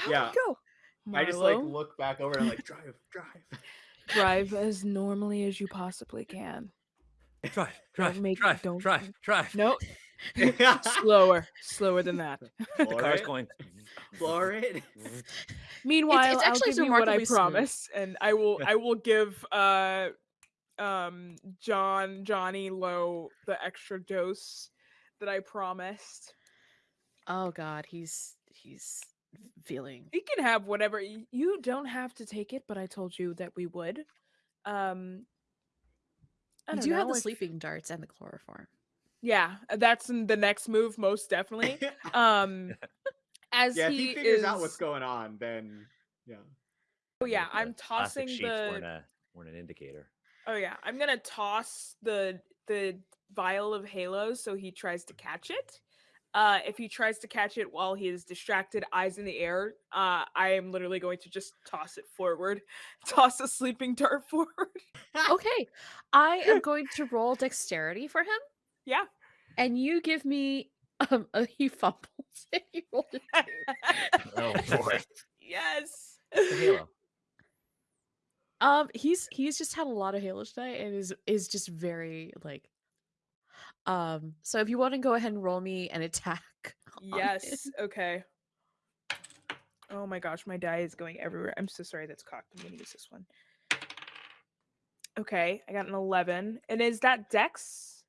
how Yeah. did it go? I just like look back over and I'm like, drive, drive. drive as normally as you possibly can. Drive, drive, make- drive, don't- drive, drive. No, slower, slower than that. The Floor car's going. floor it. Meanwhile, it's actually I'll give you what I remarkably smooth. promise, and I will I will give uh um John Johnny Low the extra dose that I promised. Oh God, he's he's feeling. He can have whatever you don't have to take it, but I told you that we would. Um I You don't do have the if- sleeping darts and the chloroform. Yeah, that's in the next move, most definitely. Um as yeah, if he, he figures is, out what's going on, then yeah. Oh yeah, The I'm plastic tossing the weren't, a, weren't an indicator. Oh yeah, I'm gonna toss the the vial of halos so he tries to catch it. Uh, if he tries to catch it while he is distracted, eyes in the air, uh, I am literally going to just toss it forward, toss a sleeping dart forward. Okay, I am going to roll dexterity for him, yeah. and you give me um a he fumbles. and you rolled a two. Oh boy. yes. Halo. Um, he's he's just had a lot of Halo tonight and is is just very like. Um, so if you want to go ahead and roll me an attack. Yes. him. Okay. Oh my gosh, my die is going everywhere. I'm so sorry that's cocked. I'm gonna use this one. Okay, I got an 11. And is that dex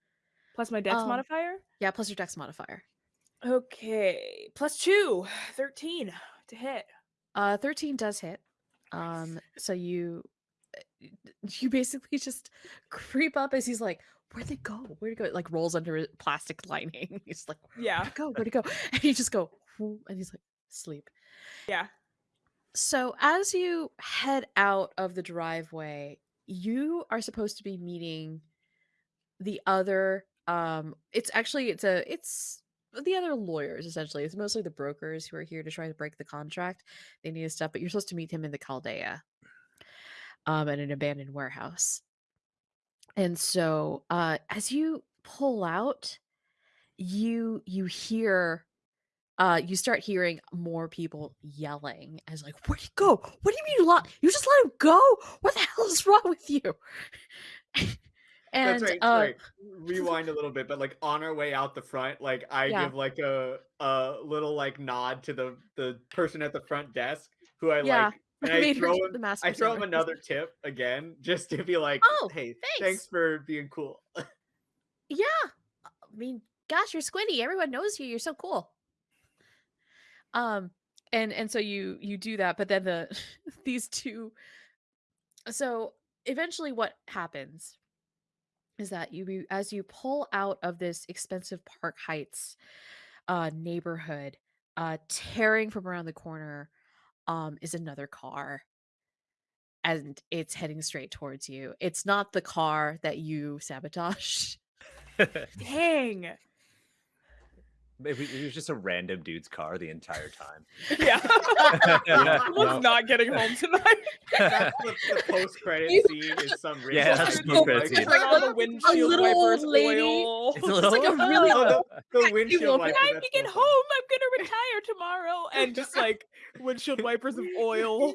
plus my dex Um, modifier? Yeah, plus your dex modifier. Okay, plus two, 13 to hit. Uh, thirteen does hit. Um, so you uh, you basically just creep up as he's like, "Where'd they go? Where'd it go?" Like rolls under a plastic lining. He's like, Yeah, "Where'd it go? Where'd it go?" And you just go, and he's like, "Sleep." yeah. So as you head out of the driveway, you are supposed to be meeting the other um it's actually it's a it's the other lawyers essentially. It's mostly the brokers who are here to try to break the contract. They need his stuff, but you're supposed to meet him in the Caldaia. Um at an abandoned warehouse. And so uh as you pull out, you you hear uh you start hearing more people yelling as like where'd he go what do you mean you lot you just let him go what the hell is wrong with you and That's right. uh, Sorry. Rewind a little bit, but like on our way out the front, like I Yeah. give like a a little like nod to the the person at the front desk who I Yeah, like, and I throw him I throw him another tip again, just to be like, Oh, hey, thanks. thanks for being cool. yeah i mean gosh you're squinty. everyone knows you you're so cool um and and so you you do that but then the these two so eventually what happens is that you you- as you pull out of this expensive park heights uh neighborhood uh tearing from around the corner um is another car and it's heading straight towards you it's not the car that you sabotaged Dang. Maybe it was just a random dude's car the entire time. Yeah. Yeah, Someone's no. not getting home tonight. That's the, the post credit scene is some rich Yeah, that's dude the post-credit like- scene. Like all the windshield little old wipers, lady. oil. It's a little like a really Oh, the, the windshield well, wiper. Can I that's get so home? I'm gonna retire tomorrow. And just like windshield wipers of oil.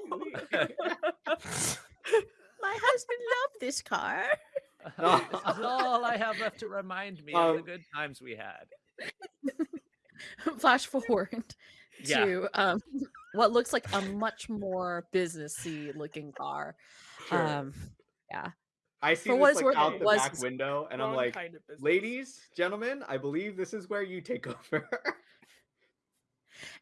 My husband loved this car. this is all I have left to remind me of the Um, good times we had. Flash forward Yeah. to um, what looks like a much more businessy looking car. Sure. Um, yeah. I see for this like out the was back window, and I'm like, kind of ladies, gentlemen, I believe this is where you take over.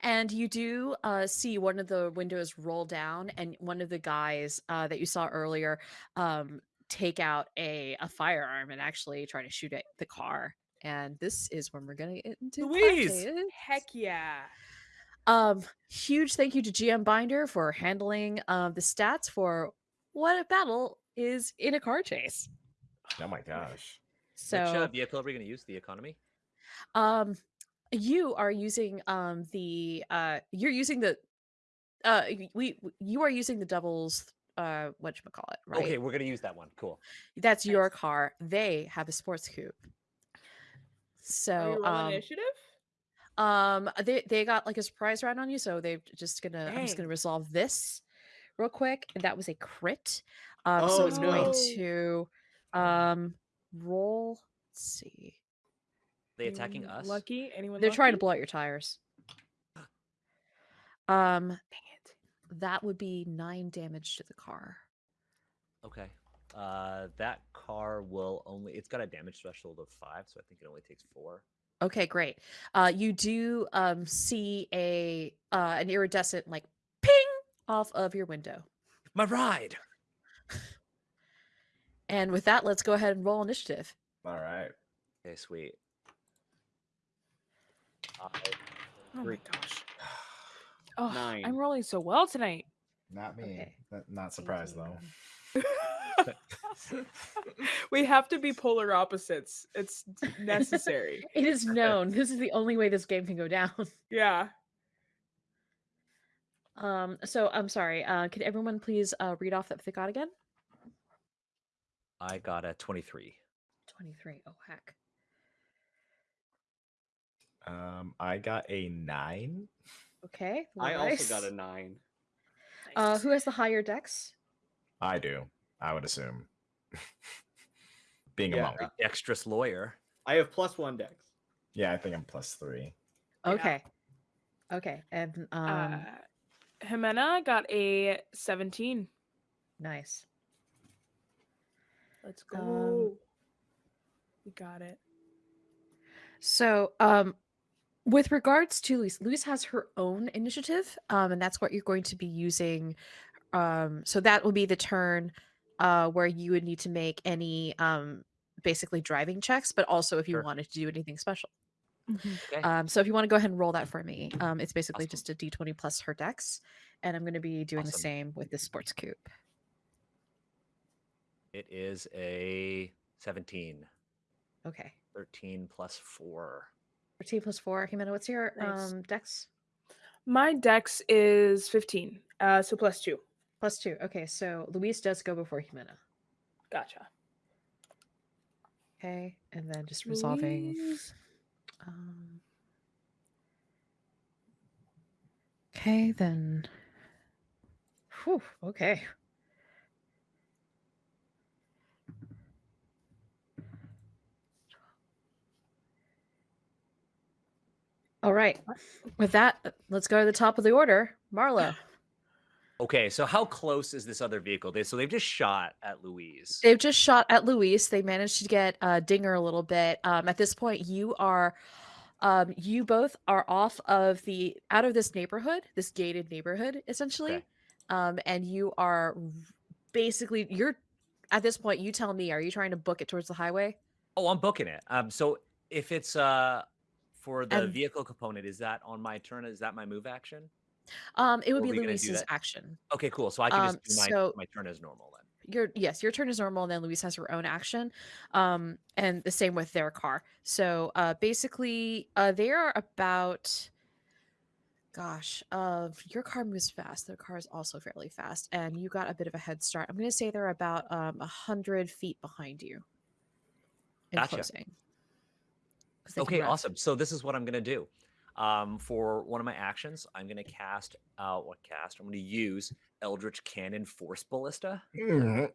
And you do uh, see one of the windows roll down, and one of the guys uh, that you saw earlier um, take out a, a firearm and actually try to shoot at the car. And this is when we're gonna get into Louise! classes. Heck yeah. Um, huge thank you to GM Binder for handling um the stats for what a battle is in a car chase. Oh my gosh. So, Which uh, vehicle are we going to use? The economy? um, you are using um the uh you're using the uh we you are using the doubles uh what you call it right? Okay, we're going to use that one. Cool. That's your car. They have a sports coupe. Are So you um, initiative? Um, they they got like a surprise round on you, so they're just gonna. I'm just gonna resolve this real quick, and that was a crit. Um, so Oh, it's going to um roll. Let's see. they attacking Anyone us? Lucky? Anyone? They're trying to blow out your tires. Um, Dang it. that would be nine damage to the car. Okay. Uh, that car will only. It's got a damage threshold of five, so I think it only takes four. Okay, great. Uh, you do um see a uh an iridescent like ping off of your window. My ride. And with that, let's go ahead and roll initiative. All right. Okay, sweet. I- Oh my gosh. Oh, Nine. I'm rolling so well tonight. Not me. Okay. Not- Not surprised though. we have to be polar opposites. It's necessary. It is known. this is the only way this game can go down. yeah. Um, so I'm sorry. Uh, could everyone please uh read off that they got again? I got a twenty-three. 23. Oh heck. Um, I got a nine. Okay. I also got a nine. Uh, who has the higher dex? I do. I would assume. Being a monk. Dexterous lawyer. I have plus one dex. Yeah, I think I'm plus three. Yeah. Okay. Okay. And um uh, Jimena got a 17. nice. Let's go. Um, we got it. So, um, with regards to Luis, Luis has her own initiative, um, and that's what you're going to be using. Um, so that will be the turn uh, where you would need to make any um, basically driving checks, but also if you Sure. wanted to do anything special. Okay. Um, so if you want to go ahead and roll that for me, um, it's basically Awesome. just a d20 plus her dex, and I'm going to be doing the same with the sports coupe. It is a seventeen. Okay, 13 plus four. 13 plus four. Jimena, what's your Nice. um, dex? My dex is 15. Uh, so plus two. Plus two. Okay, so Luis does go before Jimena. Gotcha. Okay, and then just resolving. Um, okay, then. Whew, okay. All right. With that, let's go to the top of the order. Marlo. Okay, so how close is this other vehicle? They so they've just shot at Louise. They've just shot at Louise. They managed to get uh, Dinger a little bit. Um, at this point, you are, um, you both are off of the out of this neighborhood, this gated neighborhood, essentially, Okay. um, and you are basically you're at this point. You tell me, are you trying to book it towards the highway? Oh, I'm booking it. Um, so if it's uh for the And- vehicle component, is that on my turn? Is that my move action? Um, it would Or be are we gonna do Luis's that? action. Okay, cool. So I can Um, just do my so- my turn as normal then. your yes your turn is normal and then Louise has her own action um and the same with their car so uh basically uh they are about gosh uh your car moves fast their car is also fairly fast and you got a bit of a head start i'm gonna say they're about um a hundred feet behind you in Gotcha. closing 'Cause they can Okay, awesome. So this is what I'm gonna do. Um, for one of my actions, I'm gonna cast out what cast? I'm gonna use Eldritch Cannon Force Ballista. Mhm.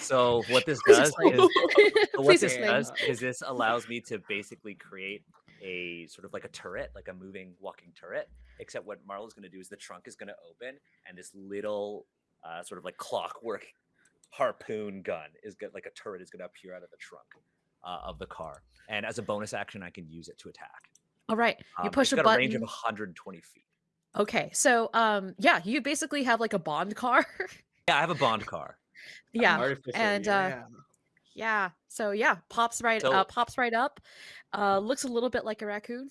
So what this does is what this does is this allows me to basically create a sort of like a turret, like a moving walking turret. Except what Marlo's going to do is the trunk is going to open, and this little uh, sort of like clockwork harpoon gun is good. Like a turret is going to appear out of the trunk uh, of the car, and as a bonus action, I can use it to attack. All right you Um, push it's a got button a range of 120 feet. okay so um yeah you basically have like a bond car Yeah, I have a bond car. yeah Artificer, and, uh, yeah. Yeah. So yeah, pops right uh pops right up. Uh looks a little bit like a raccoon.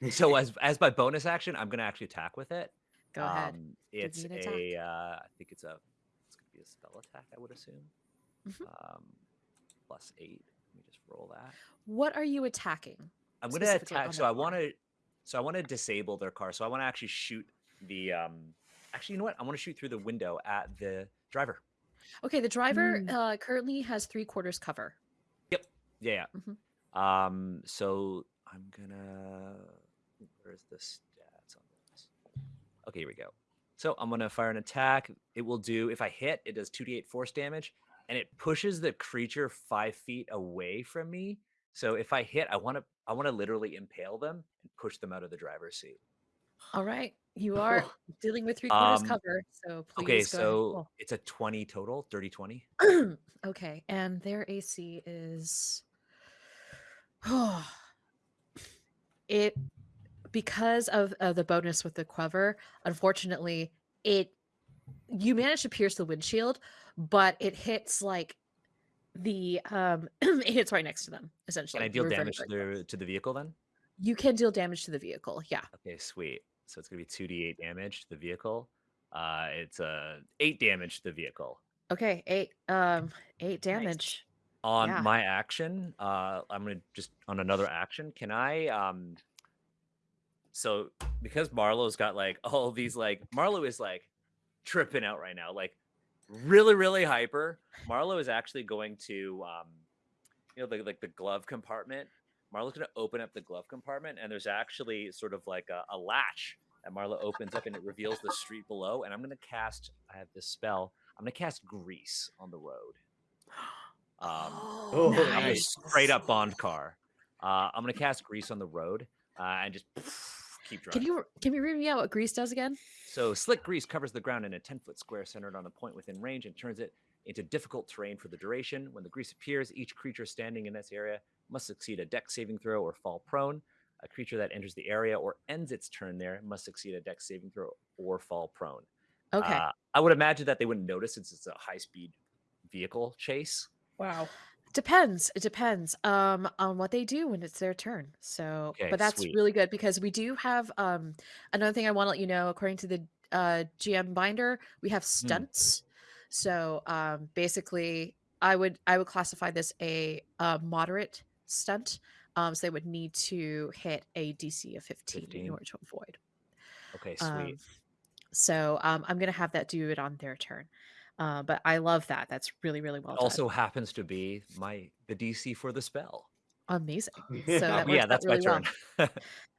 So as as my bonus action, I'm going to actually attack with it. Go ahead. Um, Give it's me an attack. a, uh, I think it's a, it's gonna be a spell attack, I would assume. Mhm. Um, plus eight. Let me just roll that. What are you attacking? I'm gonna attack. So I want to, so I want to disable their car. So I want to actually shoot the. um Actually, you know what? I want to shoot through the window at the driver. Okay, the driver Mm. uh currently has three quarters cover. Yeah, yeah. Mhm. Um, so I'm gonna Where's the stats on this? Okay, here we go. So I'm gonna fire an attack. It will do if I hit, it does 2d8 force damage, and it pushes the creature five feet away from me. So if I hit, I want to I want to literally impale them and push them out of the driver's seat. All right. You are dealing with three quarters Um, cover. So please okay, so it's a 20 total, 30 20. ahead and roll. okay. And their AC is Oh, it because of uh, the bonus with the quiver, unfortunately, it you manage to pierce the windshield, but it hits like the um it's right next to them essentially. Can I deal You're damage to the to the vehicle then? You can deal damage to the vehicle. Yeah. Okay, sweet. So it's gonna be 2d8 damage to the vehicle. Uh it's uh eight damage to the vehicle. Okay. Eight um eight damage. On Yeah. my action, uh I'm gonna just on another action, can I um so because Marlowe's got like all these like Marlowe is like tripping out right now, like really, really hyper. Marlowe is actually going to um you know, the, like the glove compartment. Marlowe's gonna open up the glove compartment, and there's actually sort of like a, a latch that Marlowe opens up, and it reveals the street below. And I'm gonna cast. I have this spell. I'm gonna cast grease on the road. Um, Oh, I'm a nice. straight up Bond car. Uh, I'm gonna cast grease on the road uh, and just keep driving. Can you can you read me out what grease does again? So slick grease covers the ground in a 10 foot square centered on a point within range and turns it into difficult terrain for the duration. When the grease appears, each creature standing in this area must succeed a deck saving throw or fall prone. A creature that enters the area or ends its turn there must succeed a deck saving throw or fall prone. Okay. Uh, I would imagine that they wouldn't notice since it's a high speed vehicle chase. Wow. Depends. It depends um on what they do when it's their turn. So, Okay, but that's sweet. really good because we do have um another thing I want to let you know according to the uh GM binder, we have stunts. So, um basically I would I would classify this a, uh moderate stunt. Um so they would need to hit a DC of 15, 15. in order to avoid. Okay, sweet. Um, so, um I'm going to have that do it on their turn. Uh, but I love that. That's really, really well It done. also happens to be my the DC for the spell. Amazing. So that yeah, that's really my well. turn.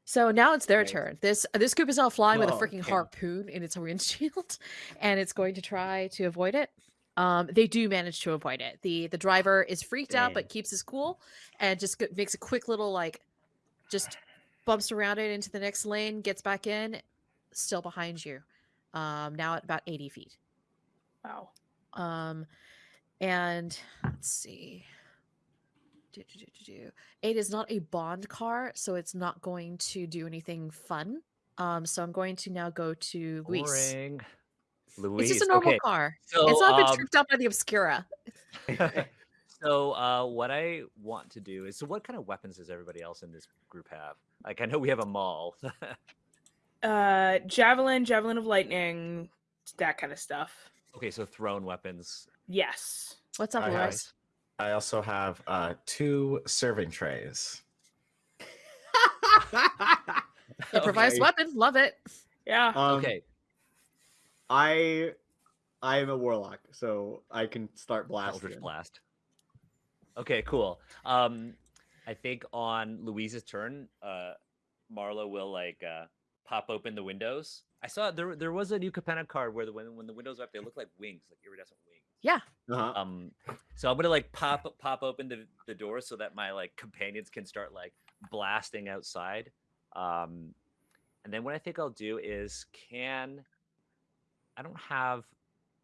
So now it's their Nice. turn. This this group is now flying with a Oh, freaking okay. harpoon in its windshield, and it's going to try to avoid it. Um, they do manage to avoid it. the The driver is freaked out, but keeps his cool, and just makes a quick little like, just bumps around it into the next lane, gets back in, still behind you. Um, now at about eighty feet. Wow. Um, and let's see. Do, do, do, do, do. It is not a bond car, so it's not going to do anything fun. Um, so I'm going to now go to Luis. Boring. It's just a normal okay. car. So, it's not been um, tripped up by the Obscura. So uh, what I want to do is so what kind of weapons does everybody else in this group have? Like I know we have a maul. Uh, javelin, javelin of lightning, that kind of stuff. Okay, so thrown weapons. Yes. What's up, I have- I also have uh, two serving trays. Improvised Okay. weapon. Love it. Yeah. Um, okay, I I am a warlock, so I can start blasting. Eldritch blast. Okay, cool. Um, I think on Louise's turn, uh, Marlo will like uh, pop open the windows. I saw there there was a new Capenna card where the when when the windows are up, they look like wings, like iridescent wings. Yeah. Uh-huh. Um, so I'm gonna like pop pop open the the door so that my like companions can start like blasting outside. Um, and then what I think I'll do is can I don't have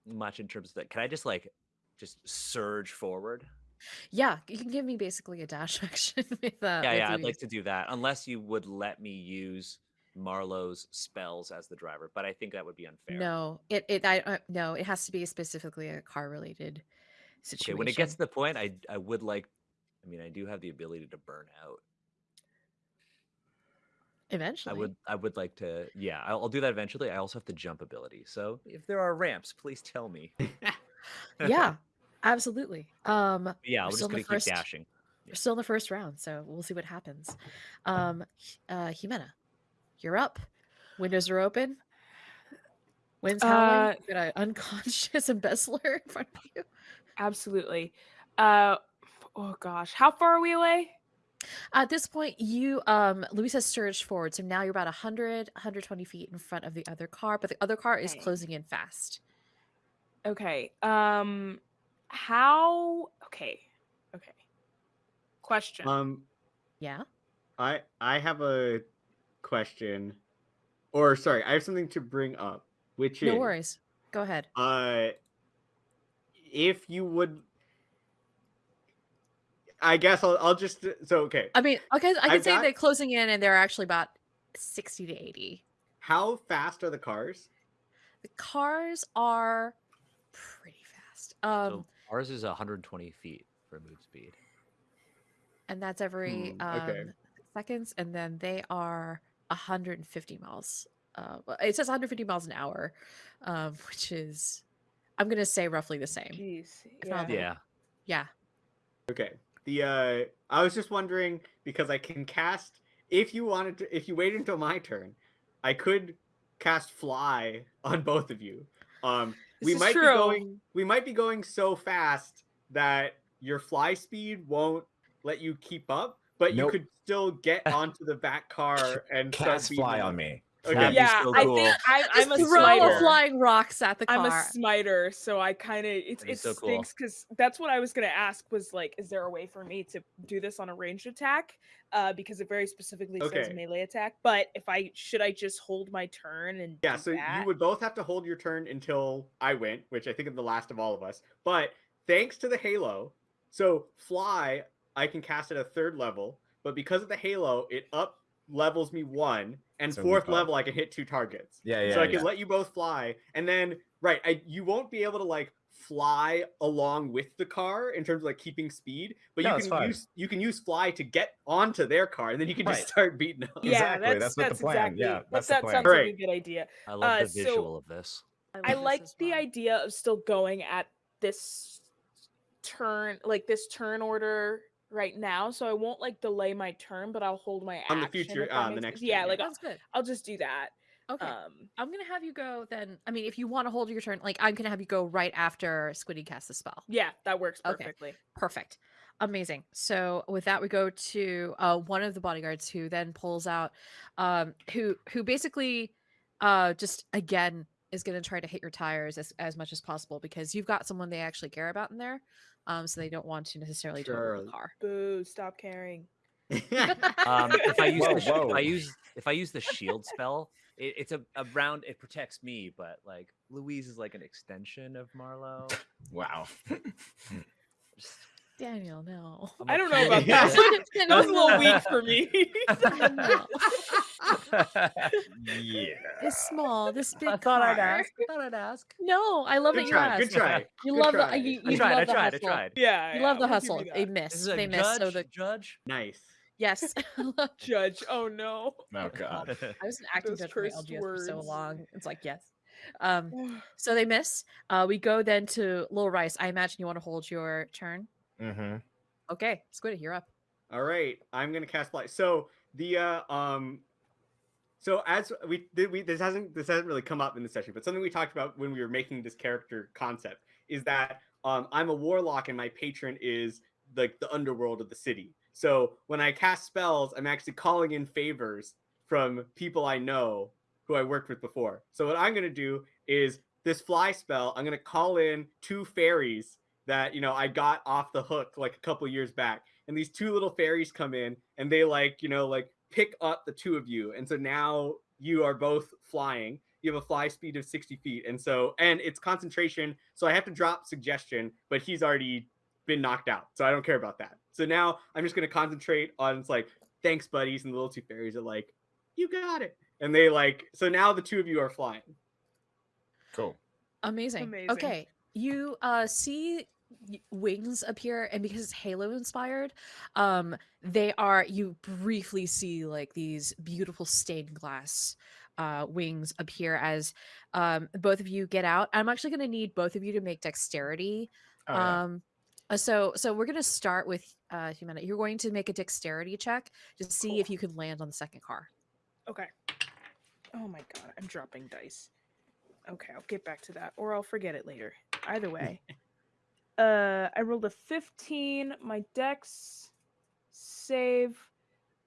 much in terms of that. Can I just like just surge forward? Yeah. You can give me basically a dash action with uh yeah, with yeah, I'd Luis. like to do that unless you would let me use Marlowe's spells as the driver, but I think that would be unfair. No, it it I uh, no, it has to be specifically a car related Okay, situation. when it gets to the point, I I would like. I mean, I do have the ability to burn out. eventually, I would I would like to yeah I'll, I'll do that eventually. I also have the jump ability. So if there are ramps, please tell me. yeah, absolutely. Um, yeah, we're I'm still just gonna keep first- dashing. we're still in the first round, so we'll see what happens. Um, uh, Jimena, you're up. Windows are open. Wind's Uh, howling. You got an unconscious embezzler in front of you. Absolutely. Uh, oh gosh, how far are we away? At this point, you um Luis has surged forward, so now you're about 100, 120 feet in front of the other car, but the other car is Okay. closing in fast. Okay. Um how okay. Okay. Question. Um, Yeah. I I have a question, or sorry, I have something to bring up, which is No worries. Go ahead. Uh, if you would, I guess I'll I'll just so okay. I mean, okay, I can I've say got- they're closing in and they're actually about 60 to 80. How fast are the cars? The cars are pretty fast. Um so ours is 120 feet for move speed. and that's every Hmm, okay. um seconds and then they are 150 miles. Uh it says 150 miles an hour, um which is I'm going to say roughly the same. Jeez. Yeah. Yeah. Yeah. Okay. The uh, I was just wondering because I can cast if you wanted to. If you wait until my turn, I could cast fly on both of you. Um, This we is might true. be going. We might be going so fast that your fly speed won't let you keep up, but you could still get onto the back car and start fly on me. Okay. Yeah, so I think I, I'm a throw smiter. flying rocks at the car. I'm a smiter, so I kind of it's it so stinks because that's what I was gonna ask was like, is there a way for me to do this on a ranged attack? Uh, because it very specifically says melee attack. But if I should I just hold my turn and Yeah, do so that? you would both have to hold your turn until I went, which I think is the last of all of us. But thanks to the Halo, so fly, I can cast at a third level, but because of the Halo, it up levels me one, and So fourth level I can hit two targets. Yeah, yeah. so I yeah. can let you both fly, and then right, I you won't be able to like fly along with the car in terms of like keeping speed, but No, you can use you can use fly to get onto their car, and then you can just start beating them. yeah, Exactly, that's that's what the plan- exactly yeah, that, that's the that plan. sounds like a Right. good idea. I love Uh, the so- visual of this. I love like this the well. idea of still going at this turn, like this turn order right now. So I won't like delay my turn, but I'll hold my On the future- if that uh, on the next. Yeah, turn, like yeah. I'll, good. I'll just do that. Okay. Um, I'm gonna have you go then. I mean, if you want to hold your turn, like I'm gonna have you go right after Squiddy casts the spell. yeah, that works Okay. perfectly. Perfect. Amazing. So with that, we go to uh, one of the bodyguards who then pulls out, um, who who basically, uh, just again is going to try to hit your tires as, as much as possible because you've got someone they actually care about in there, um, so they don't want to necessarily total Sure. the car. Boo! Stop caring. Um, if I use Whoa, the sh- if whoa. I use if I use the shield spell, it, it's a, a round. It protects me, but like Louise is like an extension of Marlowe. Wow. Just- Daniel, no. I'm I a don't know about that. That That was a little weak for me. yeah. It's small. This big I thought I'd ask. I thought I'd ask. No, I love that good you try. asked. Good try. You good love try. the you, I tried. love I tried. I hustle. tried. yeah, You yeah, love the hustle. you They that. miss. This is a They miss. judge. So the judge. Nice. yes. Judge. Oh no. Oh god. I was an acting judge for my cursed LGS for so long. It's like yes. Um, so they miss. Uh, we go then to Lil Rice. I imagine you want to hold your turn. Mm-hmm. Okay, Squid, you're up. All right, I'm gonna cast fly. So the uh, um, so as we did, we this hasn't this hasn't really come up in the session, but something we talked about when we were making this character concept is that um, I'm a warlock and my patron is like the underworld of the city. So when I cast spells, I'm actually calling in favors from people I know who I worked with before. So what I'm gonna do is this fly spell. I'm gonna call in two fairies that you know I got off the hook like a couple years back, and these two little fairies come in and they like you know like pick up the two of you, and so now you are both flying. You have a fly speed of 60 feet, and so and it's concentration. So I have to drop suggestion, but he's already been knocked out, so I don't care about that. So now I'm just gonna concentrate on it's like thanks, buddies, and the little two fairies are like, you got it, and they like so now the two of you are flying. Cool. Amazing. Amazing. Okay, you uh see y- wings appear, and because it's Halo inspired, um, they are. You briefly see like these beautiful stained glass uh wings appear as um both of you get out. I'm actually going to need both of you to make dexterity Oh, yeah. Um, uh, so so we're gonna start with uh Jimena. You're going to make a dexterity check to see if you can land on the second car. Okay. Oh my god, I'm dropping dice. Okay, I'll get back to that, or I'll forget it later. Either way. uh I rolled a 15. My dex save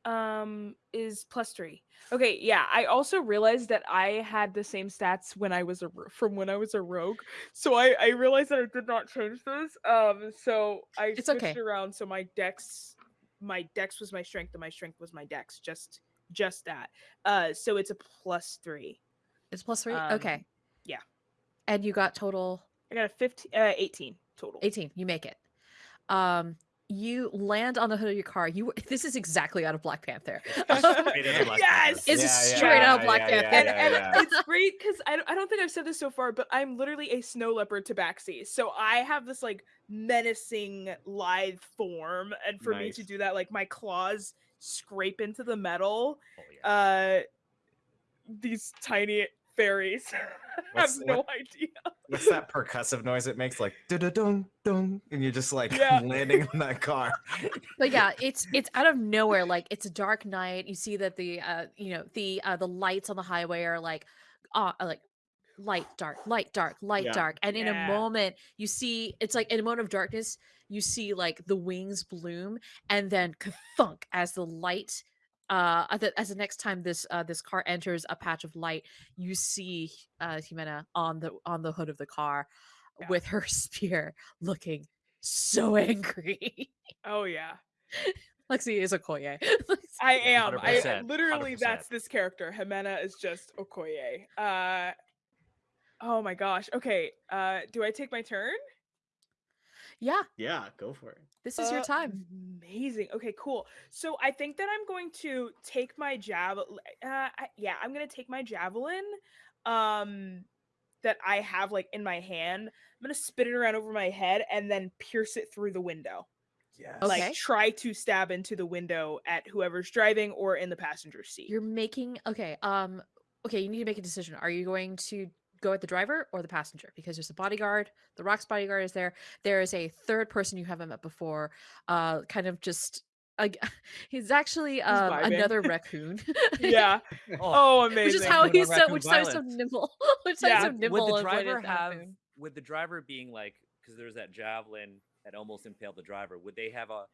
um is plus three. Okay, yeah. I also realized that I had the same stats when I was a ro- from when I was a rogue. So I I realized that I did not change those. Um, so I It's switched okay. around. So my dex, my dex was my strength, and my strength was my dex. Just just that. Uh, so it's a plus three. It's plus three. Um, okay. yeah. And you got total I got a 15, uh, 18 total. 18 you make it um you land on the hood of your car you this is exactly out of black panther It's straight out of Black Panther. It's Yeah, straight yeah, out Black yeah, Panther. yeah, and, yeah, and yeah. it's great because I, don't- I don't think I've said this so far, but I'm literally a snow leopard tabaxi. So I have this like menacing lithe form, and for me to do that, like my claws scrape into the metal. Oh, yeah. Uh, these tiny fairies I have no what- idea. What's that percussive noise it makes? Like da da dung dung, and you're just like Yeah. landing on that car. but yeah it's it's out of nowhere like it's a dark night you see that the uh you know the uh the lights on the highway are like uh like light dark light dark light Yeah. dark and in a moment you see it's like in a moment of darkness you see like the wings bloom and then thunk as the light uh as the, as the next time this uh this car enters a patch of light you see uh Jimena on the on the hood of the car Yeah. with her spear looking so angry Oh yeah, Lexi is Okoye. I am. I 100%, literally 100%. that's this character. Jimena is just Okoye. Uh, oh my gosh. Okay. Uh, do I take my turn? Yeah, Yeah, go for it. this is your Uh, time. Amazing. Okay, cool. So I think that I'm going to take my javelin. Uh, I, yeah, I'm gonna take my javelin, um, that I have like in my hand. I'm gonna spin it around over my head and then pierce it through the window. Yes. Okay. Like try to stab into the window at whoever's driving or in the passenger seat. You're making okay. Um, okay, you need to make a decision. Are you going to go at the driver or the passenger? Because there's a bodyguard. The Rock's bodyguard is there. There is a third person you haven't met before. Uh, kind of just. Like, he's actually um, vibing. another raccoon. yeah. Oh, amazing. which is how Raccoon he's so, raccoon which is so nimble. which is Yeah. so nimble. would the driver have raccoon. would the driver being like because there's that javelin that almost impaled the driver would they have a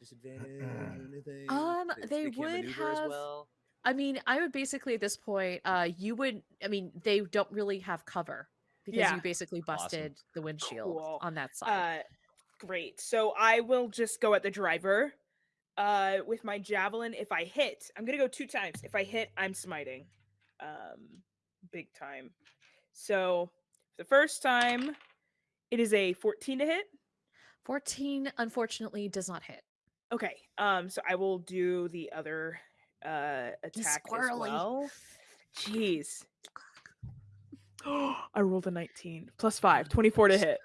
disadvantage or anything Um, so they can't would maneuver as have- well I mean, I would basically at this point, uh, you would. I mean, they don't really have cover because Yeah. you basically Awesome. busted the windshield Cool. on that side. Uh, great. So I will just go at the driver. Uh, with my javelin, if I hit, I'm gonna go two times. If I hit, I'm smiting. Um, big time. So the first time, it is a 14 to hit. Fourteen, unfortunately, does not hit. Okay. Um, so I will do the other uh attack as well. Jeez. I rolled a 19 plus 5, 24 to hit.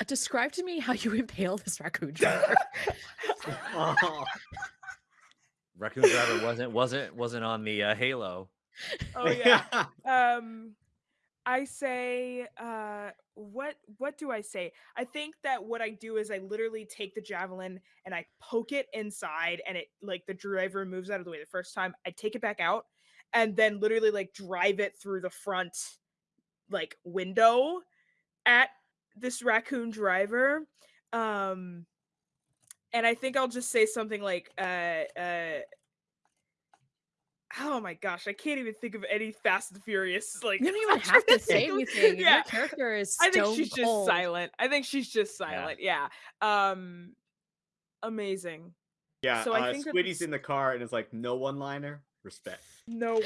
Uh, describe to me how you impale this raccoon driver. Oh, raccoon driver wasn't wasn't wasn't on the uh, halo Oh yeah. um i say uh what what do i say? I think that what i do is i literally take the javelin and i poke it inside and it like the driver moves out of the way the first time i take it back out and then literally like drive it through the front like window at this raccoon driver um and i think i'll just say something like uh uh Oh my gosh, I can't even think of any Fast and Furious like. you don't even have to say anything. Yeah, Your character is I think stone she's just silent. I think she's just silent. Yeah. Um, amazing. yeah, So I uh, think that Squiddy's in the car and it's like no one liner. Respect. No one.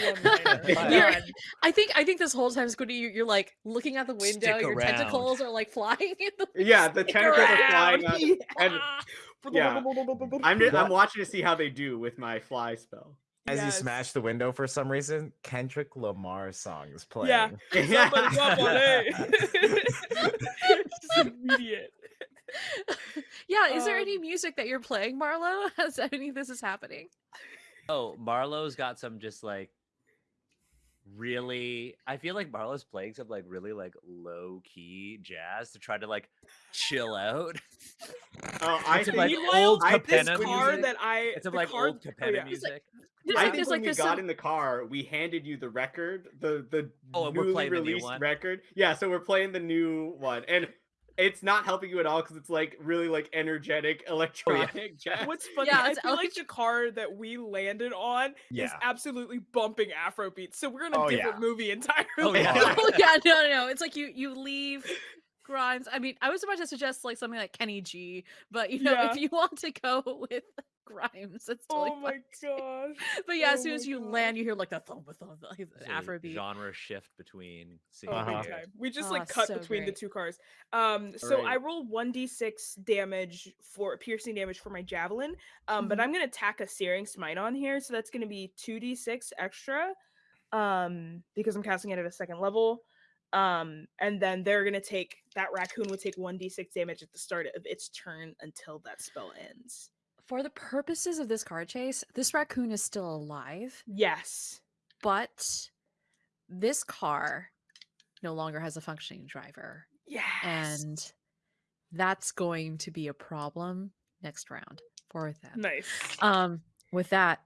You're- I think I think this whole time, Squiddy, you- you're like looking out the Stick window. Your around. tentacles are like flying in the. Yeah, the tentacles are flying up. and- yeah. I'm just, I'm watching to see how they do with my fly spell. As you smash the window for some reason, Kendrick Lamar song is playing. Yeah. Somebody jump on it. Just immediate. yeah, is there any Um, music that you're playing, Marlo, as any of this is happening? oh marlo's got some just like really i feel like marlo's playing some like really like low key jazz to try to like chill out Oh, I It's think, like Meanwhile, old I this car music. that I it's of like car- old oh, yeah. music There's I like, think when like we got some, in the car, we handed you the record, the the Oh, and we're newly playing the new released one? record. Yeah, so we're playing the new one, and it's not helping you at all because it's like really like energetic oh, electronic jazz. What's funny, Yeah, I it's feel like electric- the car that we landed on is absolutely bumping Afrobeat. So we're in a Oh, different yeah. movie entirely. Oh, yeah. oh yeah, no, no, no. It's like you you leave Grimes. I mean, I was about to suggest like something like Kenny G, but you know, if you want to go with Grimes, it's totally oh my fine too. gosh. But yeah, as Oh soon as you God. land, you hear like the thump, thump, like the There's a Afrobeat. genre shift between Oh, Uh-huh. big time. We just Oh, like cut so between the two cars. Um, so I roll one d six damage for piercing damage for my javelin. Um, but Mhm. I'm gonna tack a searing smite on here, so that's gonna be two d six extra. Um, because I'm casting it at a second level. Um, and then they're gonna take that raccoon would take one d six damage at the start of its turn until that spell ends. For the purposes of this car chase, this raccoon is still alive, Yes. but this car no longer has a functioning driver. Yes. And that's going to be a problem next round for them. nice. Um, with that,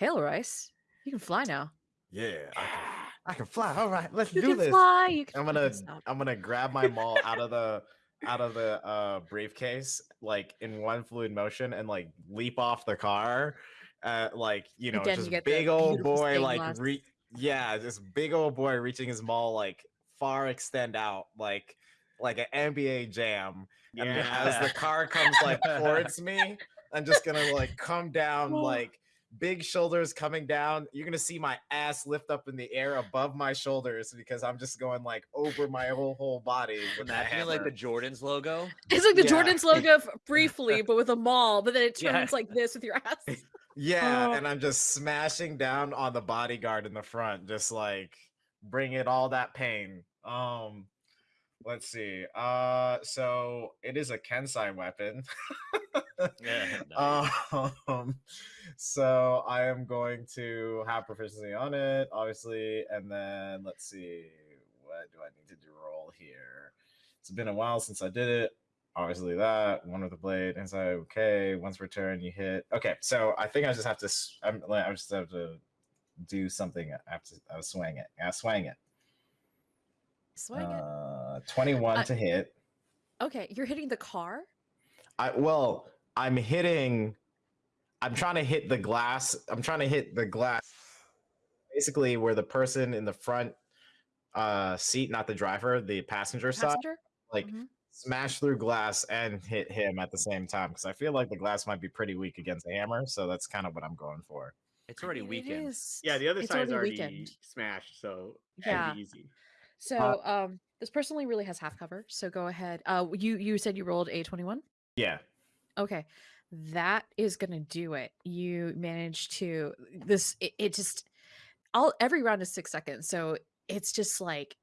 Lil Rice, you can fly now. Yeah, I can, I can fly. All right, let's You do can this. fly. You can I'm gonna stop. I'm gonna grab my maul out of the out of the uh briefcase like in one fluid motion and like leap off the car. Uh like you know, you just big old boy like re- yeah, this big old boy reaching his maul like far extend out like like an NBA jam. And as the car comes like towards me, I'm just gonna like come down Oh. like big shoulders coming down. You're gonna see my ass lift up in the air above my shoulders because I'm just going like over my whole whole body. With that Imagine like the. Jordans logo. It's like the Yeah. Jordan's logo briefly, but with a maul, but then it Yeah. turns like this with your ass. yeah, Oh. and I'm just smashing down on the bodyguard in the front, just like bring it all that pain. Um, let's see. Uh, so it is a Kensei weapon. Yeah, nice. um, so I am going to have proficiency on it, obviously, and then let's see, what do I need to do roll here? It's been a while since I did it. Obviously, that one with the blade, and so okay. Once per turn, you hit. Okay, so I think I just have to. I'm. like, I just have to do something. I have to. I swing it. I swing it. Swing it. Uh, Twenty-one I- to hit. Okay, you're hitting the car. I well, I'm hitting. I'm trying to hit the glass. I'm trying to hit the glass. Basically, where the person in the front uh seat, not the driver, the passenger side, Passenger. like Mhm. smash through glass and hit him at the same time. Because I feel like the glass might be pretty weak against a hammer, so that's kind of what I'm going for. It's already mean, it weekend. Yeah, the other it's side's already already weekend. smashed, so Yeah. be easy. So um, this person only really has half cover. So go ahead. Uh, you you said you rolled a twenty one. Yeah. Okay, that is gonna do it. You manage to this. It, it just all every round is six seconds, so it's just like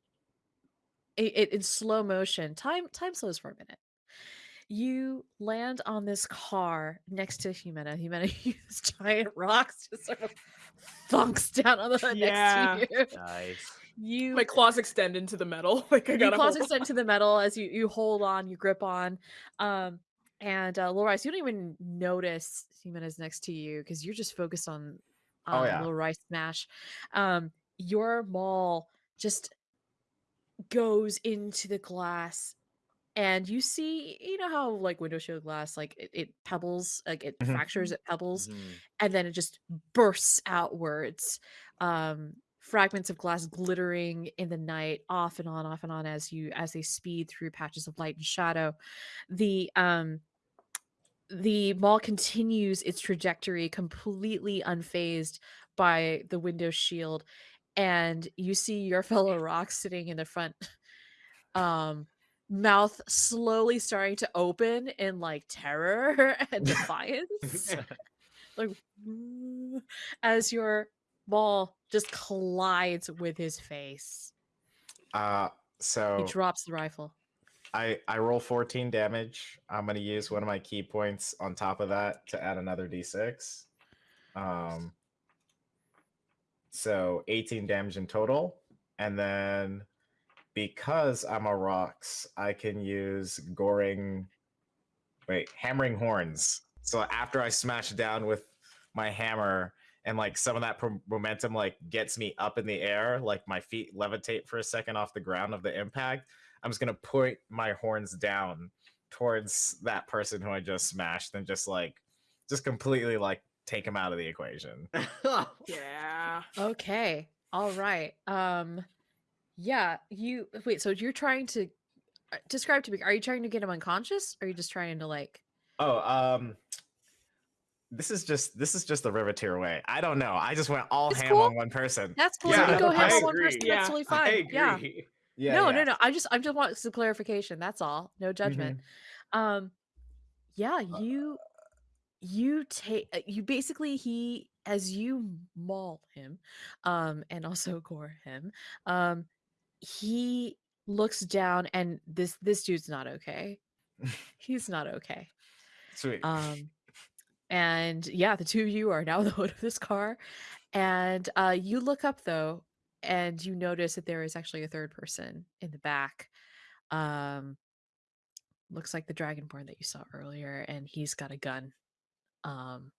it, it in slow motion. Time time slows for a minute. You land on this car next to Jimena. Jimena uses giant rocks to sort of thunks down on the Yeah. next to you. Nice. You My claws extend into the metal. Like I got claws extend to the metal as you you hold on, you grip on. Um, and uh, Lil Rice, you don't even notice Jimenez next to you because you're just focused on Oh, on yeah. Lil Rice smash. Um, your maul just goes into the glass, and you see, you know how like window shield glass, like it, it pebbles, like it Mhm. fractures, it pebbles Mhm. and then it just bursts outwards um fragments of glass glittering in the night off and on off and on as you as they speed through patches of light and shadow. The um the maul continues its trajectory completely unfazed by the window shield and you see your fellow rock sitting in the front um mouth slowly starting to open in like terror and defiance. Like as your ball just collides with his face. Uh, so He drops the rifle. I I roll 14 damage. I'm gonna use one of my ki points on top of that to add another d6. Um, so 18 damage in total, and then because I'm a rocks, I can use goring. Wait, hammering horns. So after I smash down with my hammer, and like some of that pro- momentum like gets me up in the air, like my feet levitate for a second off the ground of the impact. I'm just gonna point my horns down towards that person who I just smashed and just like just completely like take him out of the equation. Yeah. Okay. All right. Um yeah, you wait, so you're trying to uh, describe to me, are you trying to get him unconscious? Or are you just trying to like Oh, um this is just this is just the Riveteer way. I don't know. I just went all It's ham cool. on one person. that's cool. Yeah, you go I ham on one person, Yeah, that's totally I fine. agree. Yeah. Yeah. no, yeah. no, no. I just I just want some clarification. That's all. No judgment. Um yeah, you you take uh, you basically he as you maul him um and also gore him um he looks down and this this dude's not okay he's not okay Sweet. um and yeah the two of you are now the hood of this car and uh you look up though and you notice that there is actually a third person in the back um looks like the dragonborn that you saw earlier and he's got a gun um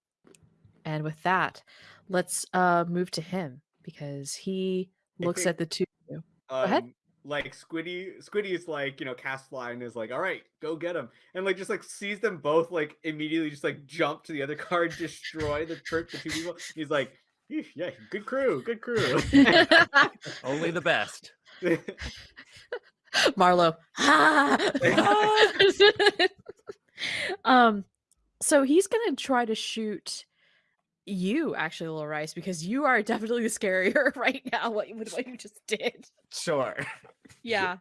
and with that let's uh move to him because he looks at the two of you um, ahead. Like Squiddy, Squiddy is like, you know, cast fly and is like, all right, go get him. And like just like sees them both like immediately just like jump to the other car and destroy the trip the two people. He's like, yeah, good crew, good crew. Only the best. Marlo. um, so he's gonna try to shoot you, actually, Little Rice, because you are definitely the scarier right now. What with what you just did. sure. Yeah.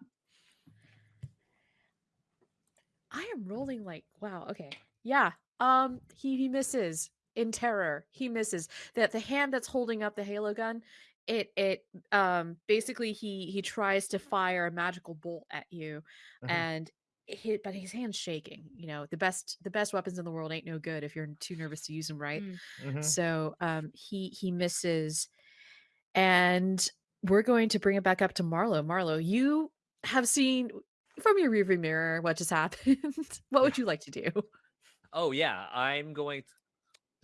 I am rolling like wow. Okay. Yeah. Um. He he misses in terror. He misses that the hand that's holding up the halo gun. It it um basically he he tries to fire a magical bolt at you, Mhm. and it hit but his hand's shaking. You know the best the best weapons in the world ain't no good if you're too nervous to use them right. Mm. Mhm. So um he he misses and we're going to bring it back up to Marlo. Marlo, you have seen from your rearview mirror what just happened. what would you like to do? Oh yeah, I'm going.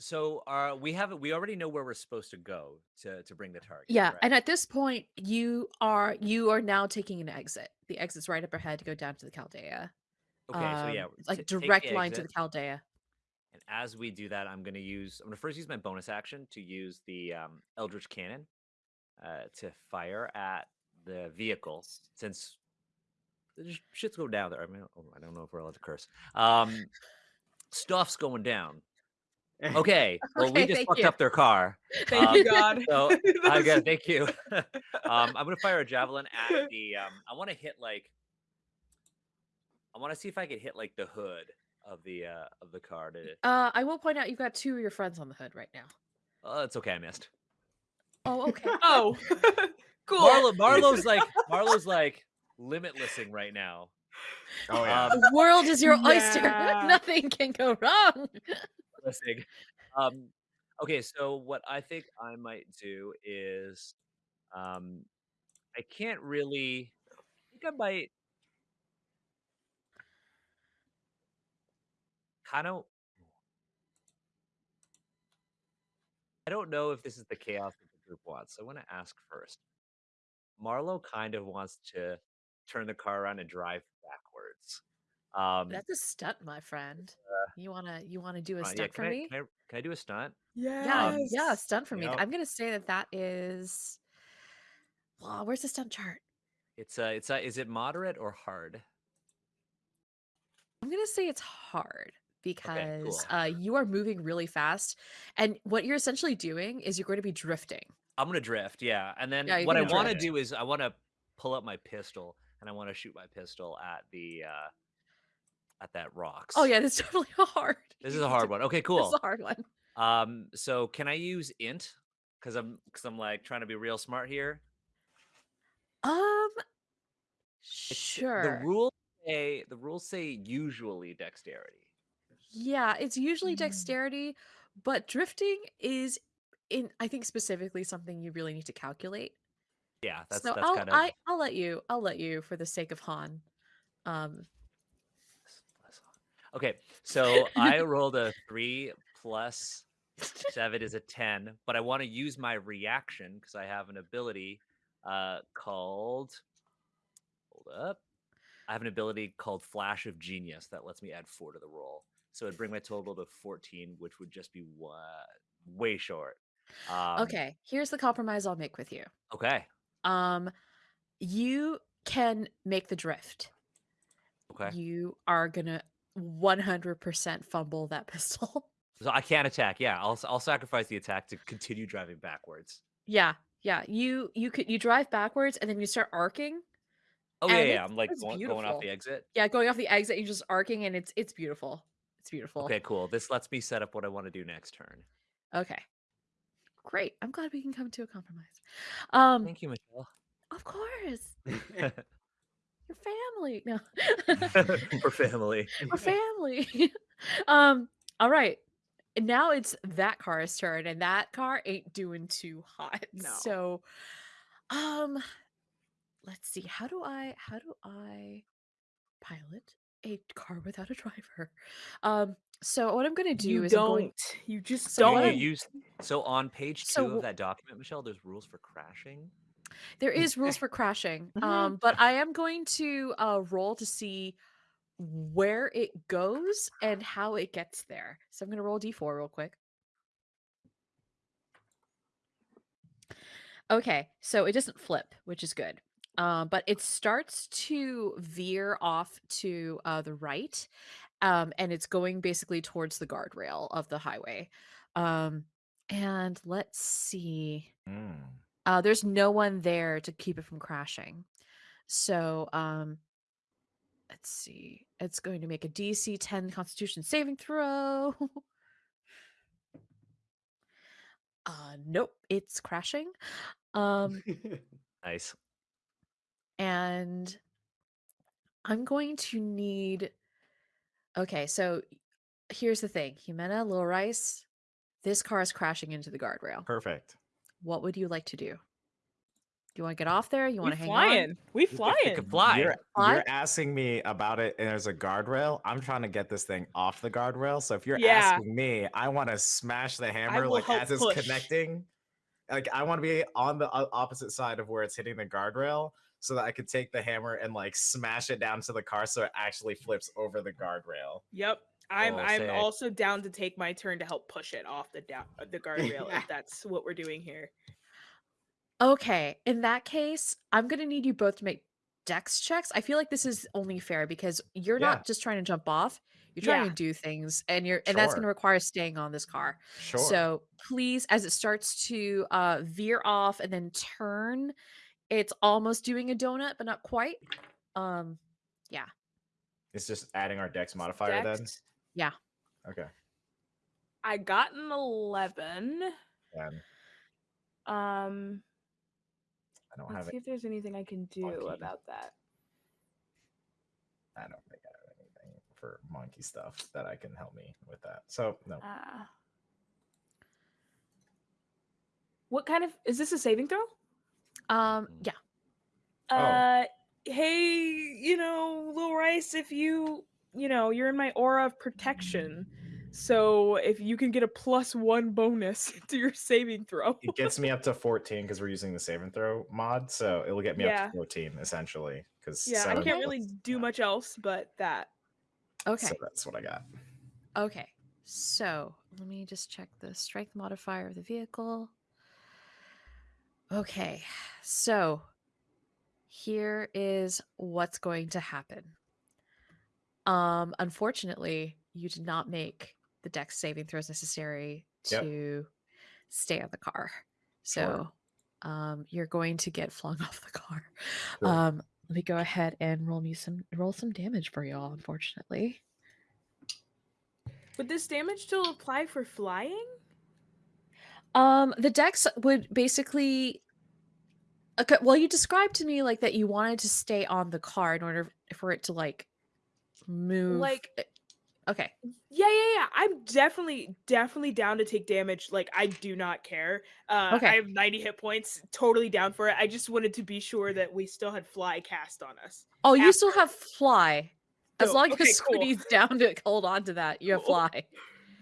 So uh, we have we already know where we're supposed to go to to bring the target. Yeah, correct? and at this point you are you are now taking an exit. The exit's right up ahead to go down to the Caldaia. okay, so yeah, Um, like t- take the direct line to the exit, Caldaia. And as we do that, I'm going to use. I'm going to first use my bonus action to use the um, Eldritch Cannon uh, to fire at the vehicle. Since the shit's going down there. I mean, oh, I don't know if we're allowed to curse. Um, stuff's going down. Okay, well, Okay, we just fucked you. up their car. Thank Um, you, God. So I That's- got thank you. um, I'm gonna fire a javelin at the. Um, I want to hit like. I want to see if I can hit like the hood of the uh of the car. To, Uh, I will point out you've got two of your friends on the hood right now. oh, it's okay. I missed. Oh, okay. Oh, cool. Marlo, Marlo's like Marlo's like limitlessing right now. Oh yeah. Um, the world is your oyster. Yeah. Nothing can go wrong. Listening. Um, okay, so what I think I might do is, um, I can't really. I think I might kind of. I don't know if this is the chaos that the group wants. So I want to ask first. Marlo kind of wants to turn the car around and drive backwards. Um, That's a stunt, my friend. You wanna you wanna do a uh, stunt yeah, for I, me? Can I, can I do a stunt? Yeah, yeah, Yes. stunt for me. Yep. I'm gonna say that that is. Wow, where's the stunt chart? It's uh, it's uh, is it moderate or hard? I'm gonna say it's hard because cool. uh, you are moving really fast, and what you're essentially doing is you're going to be drifting. I'm gonna drift, yeah. And then Yeah, what I want to do is I want to pull up my pistol and I want to shoot my pistol at the uh at that rocks. Oh yeah, this is definitely hard. This is a hard one. Okay, cool. This is a hard one. Um, so can I use int? Because I'm because I'm like trying to be real smart here. Um, It's- sure. The rules say the rules say usually dexterity. Yeah, it's usually Mm. dexterity, but drifting is in I think specifically something you really need to calculate. Yeah, that's so that's I'll kind of I, I'll let you I'll let you for the sake of Han. Um okay. So I rolled a three plus seven is a 10 but i want to use my reaction because i have an ability uh called hold up I have an ability called Flash of Genius that lets me add four to the roll. So it'd bring my total to 14, which would just be what way short. Um, okay, here's the compromise I'll make with you. Okay. Um, you can make the drift. Okay. You are gonna 100% fumble that pistol. So I can't attack. Yeah, I'll I'll sacrifice the attack to continue driving backwards. yeah, yeah. You you could you drive backwards and then you start arcing. Oh yeah, yeah. I'm like going, going off the exit. Yeah, going off the exit, you're just arcing, and it's it's beautiful. It's beautiful. Okay, cool. This lets me set up what I want to do next turn. Okay. Great. I'm glad we can come to a compromise. Um, Thank you, Michelle. of course. Your family. No. For family. We're family. um, all right. And now it's that car's turn, and that car ain't doing too hot. No. So um let's see. How do I how do I pilot a car without a driver? Um, so what I'm gonna do you is I'm don't. going You just So don't. you use so on page two So of that document, Michelle. There's rules for crashing. There is rules for crashing. Mhm. Um, but I am going to uh roll to see where it goes and how it gets there. So I'm gonna roll d4 real quick. Okay, so it doesn't flip, which is good. Um, but it starts to veer off to uh, the right, um, and it's going basically towards the guardrail of the highway. Um, and let's see. Mm. Uh, there's no one there to keep it from crashing. So, um, let's see. It's going to make a DC 10 Constitution saving throw. uh, nope, it's crashing. Um, Nice. and I'm going to need. Okay, so here's the thing, Jimena, Lil Rice, this car is crashing into the guardrail. Perfect. What would you like to do? Do you want to get off there? You We want to hang on? We flying. We flying. fly. You're, Fly? you're asking me about it, and there's a guardrail. I'm trying to get this thing off the guardrail. So if you're Yeah. asking me, I want to smash the hammer like help as it's connecting. Like I want to be on the opposite side of where it's hitting the guardrail, so that I could take the hammer and like smash it down to the car, so it actually flips over the guardrail. Yep. I'm Oh, I'm sick. also down to take my turn to help push it off the down uh, the guardrail if that's what we're doing here. Okay, in that case, I'm gonna need you both to make dex checks. I feel like this is only fair because you're Yeah. not just trying to jump off, you're trying Yeah. to do things, and you're and that's gonna require staying on this car. Sure. So please, as it starts to uh veer off and then turn, it's almost doing a donut, but not quite. Um, yeah. it's just adding our dex modifier Dex, yeah. Okay. I got an eleven. Then Um I don't let's have see if there's anything I can do Monkey. about that. I don't think I have anything for monkey stuff that I can help me with that. So no. Uh, what kind of is this a saving throw? Um, Mm. yeah. Oh. Uh hey, you know, Lil Rice, if you you know, you're in my aura of protection. So if you can get a plus one bonus to your saving throw. it gets me up to 14 because we're using the save and throw mod so it'll get me up to 14 essentially because yeah, I can't really do much else but that. Okay. so that's what i got Okay, so let me just check the strength modifier of the vehicle. Okay, so here is what's going to happen. Um, unfortunately, you did not make the dex saving throws necessary Yep. to stay on the car. Sure. So um, you're going to get flung off the car. Sure. Um, let me go ahead and roll me some roll some damage for y'all, unfortunately. Would this damage still apply for flying? Um, the dex would basically. Okay, well, you described to me like that you wanted to stay on the car in order for it to like move. Like eh, okay, Yeah, yeah, yeah. I'm definitely, definitely down to take damage. Like, I do not care. Uh, Okay. I have 90 hit points. Totally down for it. I just wanted to be sure that we still had fly cast on us. oh, you still have fly. As long Okay, as cool. Squiddy's down to hold on to that, you have Cool. fly.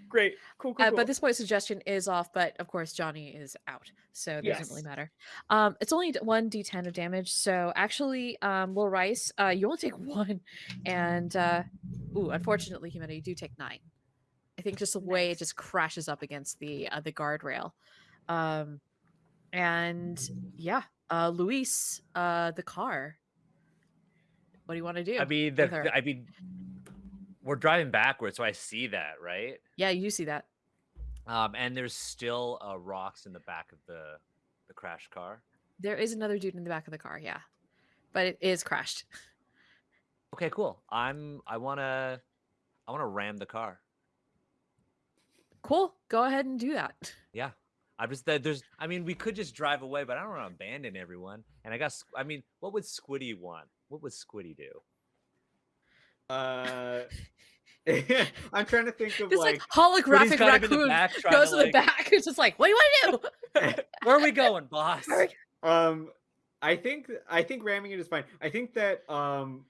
Great. Cool. Cool. Uh, cool. but this point, suggestion is off. But of course, Johnny is out, so it doesn't really matter. Um, it's only one d10 of damage. So actually, um, Lil Rice, uh, you only take one, and uh, ooh, unfortunately, Jimena, you do take nine. I think just the way it just crashes up against the uh, the guardrail, um, and yeah, uh, Luis, uh, the car. What do you want to do? I mean, the- I mean, we're driving backwards, so I see that, right? yeah, you see that. Um, and there's still uh, rocks in the back of the the crash car. There is another dude in the back of the car, yeah, but it is crashed. Okay, cool. I'm. I wanna. I wanna ram the car. Cool. Go ahead and do that. Yeah. I'm just that there's. I mean, we could just drive away, but I don't want to abandon everyone. And I guess. I mean, what would Squiddy want? What would Squiddy do? Uh, I'm trying to think of This like, like, holographic Squiddy's kind of in the raccoon back goes to, to the back. It's just like, what do you want to do? Where are we going, boss? Where are we- um, I think I think ramming it is fine. I think that um,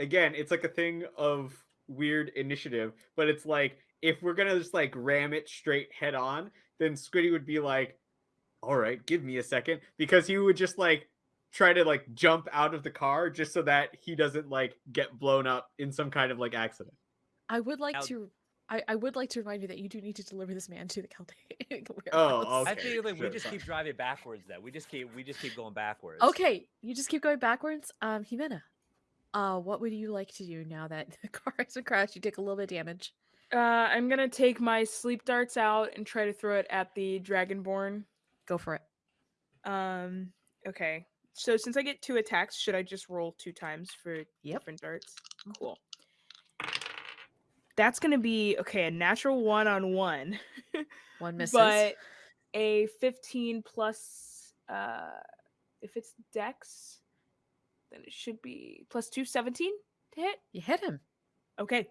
again, it's like a thing of weird initiative, but it's like if we're gonna just like ram it straight head on, then Squiddy would be like, "All right, give me a second, because he would just like try to like jump out of the car just so that he doesn't like get blown up in some kind of like accident. I would like Now- to. I, I would like to remind you that you do need to deliver this man to the Chaldean Oh, warehouse. I Okay, feel like we sure, just fine. keep driving backwards. Then we just keep we just keep going backwards. Okay, you just keep going backwards. Um, Jimena, uh, what would you like to do now that the car has been crashed? You take a little bit of damage. uh, I'm gonna take my sleep darts out and try to throw it at the dragonborn. Go for it. Um. Okay. So since I get two attacks, should I just roll two times for Yep. different darts? Cool. That's gonna be okay. A natural one on one, One misses. but a 15 plus. Uh, if it's Dex, then it should be plus two, 17 to hit. you hit him. Okay.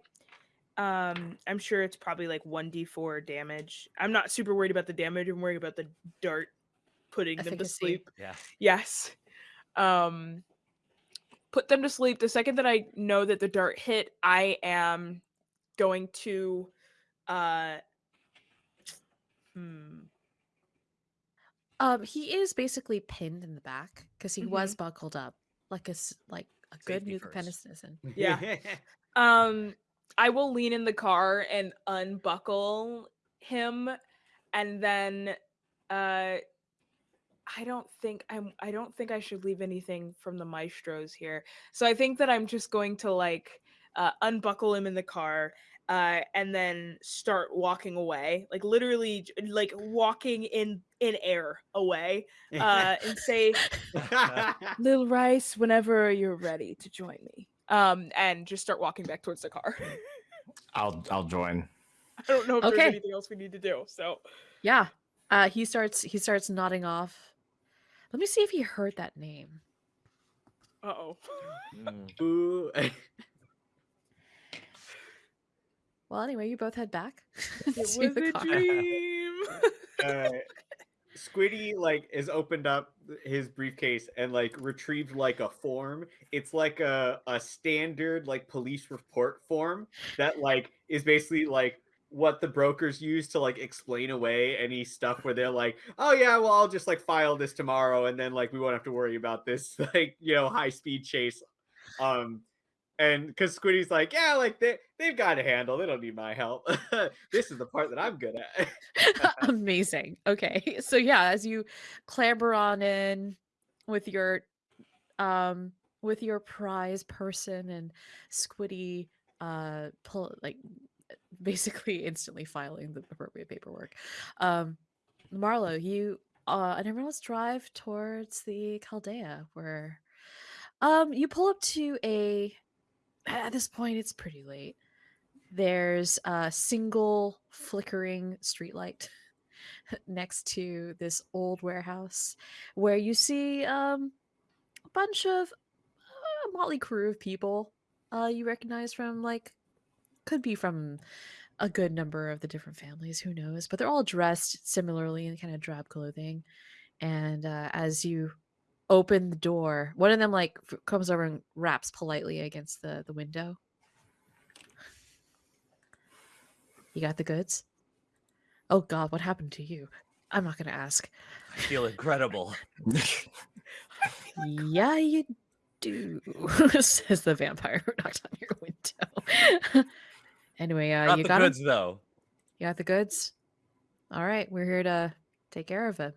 Um, I'm sure it's probably like 1d4 damage. I'm not super worried about the damage. I'm worried about the dart putting them to sleep. Yeah. Yes. Um put them to sleep. The second that I know that the dart hit, I am going to uh hmm, Um, he is basically pinned in the back because he was Mm-hmm. buckled up like a s- like a good Safety new first. citizen. Yeah. um I will lean in the car and unbuckle him and then uh I don't think I'm I don't think I should leave anything from the maestros here. So I think that I'm just going to like uh unbuckle him in the car uh and then start walking away. Like literally like walking in in air away uh and say Lil Rice whenever you're ready to join me. Um and just start walking back towards the car. I'll I'll join. I don't know if Okay. there's anything else we need to do. So Yeah. Uh, he starts he starts nodding off. Let me see if he heard that name. uh oh. Mm. Well, anyway, you both head back. It was a car. dream. uh, Squiddy like has opened up his briefcase and like retrieved like a form. It's like a a standard like police report form that like is basically like what the brokers use to like explain away any stuff where they're like, oh yeah, well I'll just like file this tomorrow and then like we won't have to worry about this like you know high speed chase. Um and because Squiddy's like, yeah, like they they've got a handle. They don't need my help. this is the part that I'm good at. Amazing. Okay. So yeah, as you clamber on in with your um with your prize person and Squiddy uh pull like basically instantly filing the appropriate paperwork. Um Marlo, you uh and everyone else drive towards the Caldaia where um you pull up to a at this point it's pretty late. There's a single flickering streetlight next to this old warehouse where you see um, a bunch of uh, motley crew of people uh, you recognize from like could be from a good number of the different families who knows but they're all dressed similarly in kind of drab clothing and uh, as you open the door one of them like comes over and raps politely against the the window You got the goods? Oh God, what happened to you? I'm not gonna ask. I feel incredible. Yeah, you do, says the vampire who knocked on your window. Anyway, uh, Got you the got 'em? goods though. You got the goods? All right, we're here to take care of it.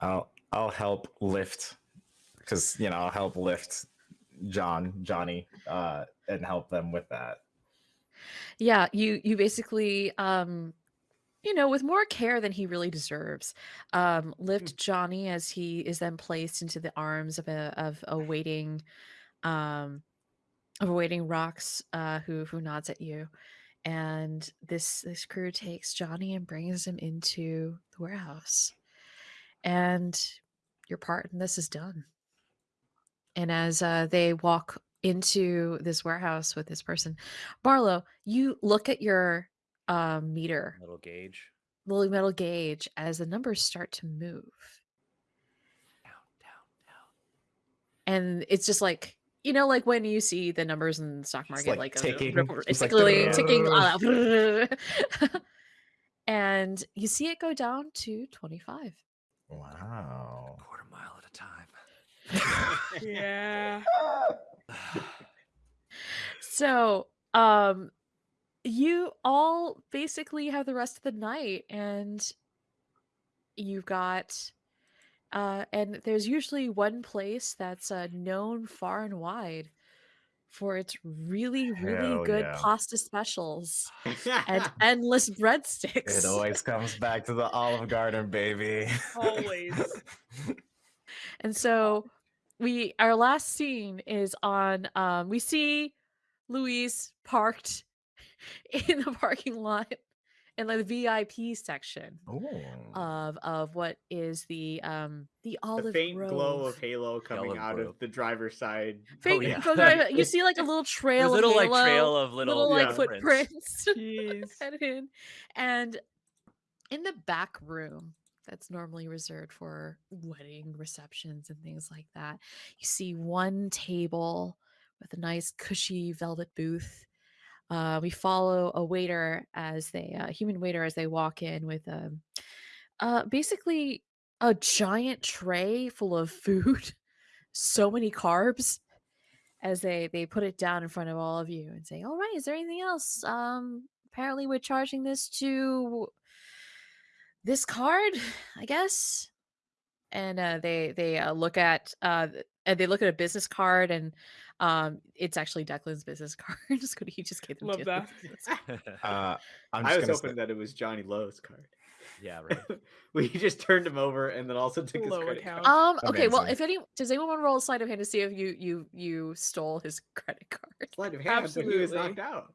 I'll I'll help lift because you know I'll help lift John Johnny uh and help them with that. Yeah, you you basically um you know, with more care than he really deserves, um, lift Johnny as he is then placed into the arms of a of a waiting um of waiting rocks uh who who nods at you. And this this crew takes Johnny and brings him into the warehouse. And your part in this is done. And as uh, they walk into this warehouse with this person, Marlo, you look at your um, meter, Little gauge. little metal gauge, as the numbers start to move. Down, down, down. And it's just like, you know, like when you see the numbers in the stock Just, market, like, like, ticking, rip- just, like, basically ticking. uh, and you see it go down to 25. Wow. Quarter mile at a time. Yeah. So, um, you all basically have the rest of the night, and you've got, uh, and there's usually one place that's uh, known far and wide for its really, really Hell good yeah. pasta specials and endless breadsticks. It always comes back to the Olive Garden, baby. Always. And so we our last scene is on um we see Louise parked in the parking lot in like the VIP section Ooh. of of what is the um the the olive faint glow of halo coming Olive out Grove. of the driver's side. Faint- yeah. go drive you see like a little There's trail a little of like trail of little, little like Yeah. footprints Jeez. in and in the back room that's normally reserved for wedding receptions and things like that you see one table with a nice cushy velvet booth uh, we follow a waiter as they a human waiter as they walk in with um uh basically a giant tray full of food so many carbs as they they put it down in front of all of you and say all right is there anything else? Um apparently we're charging this to this card i guess. And uh, they they uh, look at uh and they look at a business card and um it's actually declan's business card just good he just gave them Love that. Uh, I'm I was hoping say- that it was Johnny Lowe's card. yeah, right. we just turned him over and then also took his Low credit account. card. um okay well if any does anyone want to roll a sleight of hand to see if you you you stole his credit card Sleight of hand, but he was Absolutely. knocked out.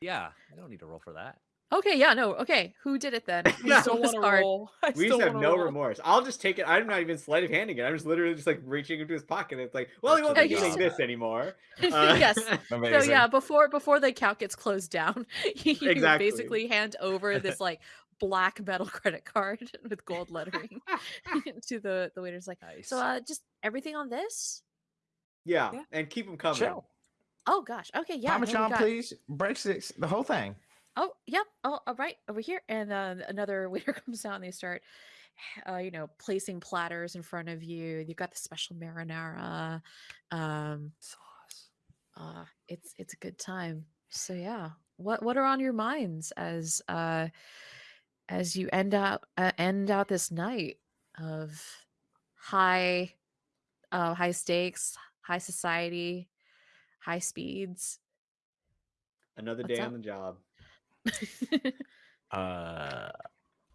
Yeah, I don't need to roll for that. Okay yeah no okay who did it then Who No. Still want to card? roll. I We still just have no roll. remorse. I'll just take it. I'm not even sleight of handing it. I'm just literally just like reaching into his pocket. It's like, well, he won't be good getting job. this anymore. Uh, yes So yeah, before before the account gets closed down, you Exactly. basically hand over this like black metal credit card with gold lettering to the the waiter's like, Nice. so uh just everything on this? yeah, Yeah. and keep them coming. Chill. Oh gosh, okay, yeah. no, we Parmesan, got- please. Breadsticks, the whole thing. Oh, yep. Oh, all right, over here. And uh, another waiter comes out and they start, uh, you know, placing platters in front of you. You've got the special marinara. Um, sauce. uh it's it's a good time so yeah what what are on your minds as uh as you end out uh, end out this night of high uh high stakes high society high speeds Another What's day up? on the job. Uh,